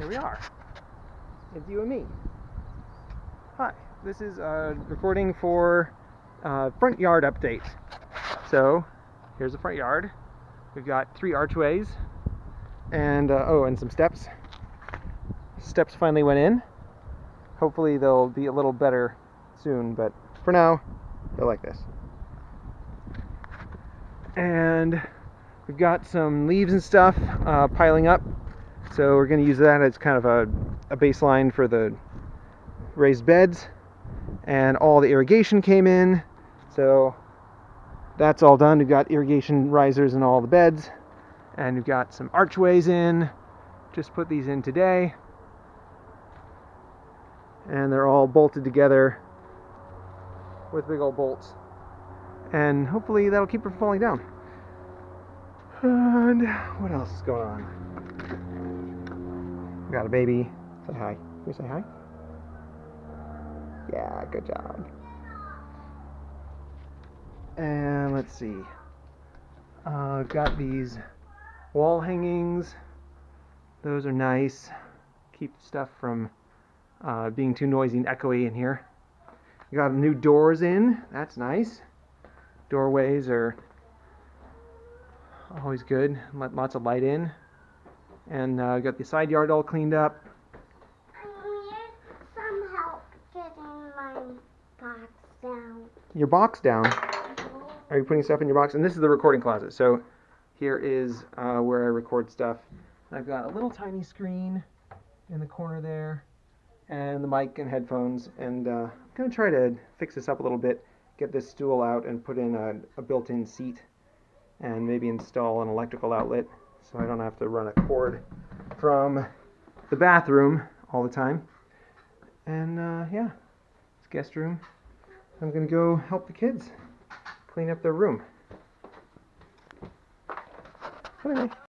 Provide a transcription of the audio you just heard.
here we are. It's you and me. Hi, this is a recording for uh, front yard update. So, here's the front yard. We've got three archways and, uh, oh, and some steps. Steps finally went in. Hopefully they'll be a little better soon, but for now, they're like this. And we've got some leaves and stuff uh, piling up so we're going to use that as kind of a, a baseline for the raised beds. And all the irrigation came in. So that's all done. We've got irrigation risers in all the beds. And we've got some archways in. Just put these in today. And they're all bolted together with big old bolts. And hopefully that'll keep her falling down. And what else is going on? Got a baby. Say hi. Can you say hi? Yeah, good job. And let's see. Uh, got these wall hangings. Those are nice. Keep stuff from uh, being too noisy and echoey in here. got new doors in. That's nice. Doorways are always good. Let lots of light in and uh, got the side yard all cleaned up. I need some help getting my box down. Your box down? Are you putting stuff in your box? And this is the recording closet. So here is uh, where I record stuff. I've got a little tiny screen in the corner there, and the mic and headphones. And uh, I'm going to try to fix this up a little bit, get this stool out and put in a, a built-in seat, and maybe install an electrical outlet so I don't have to run a cord from the bathroom all the time. And uh, yeah, it's guest room. I'm gonna go help the kids clean up their room. Anyway.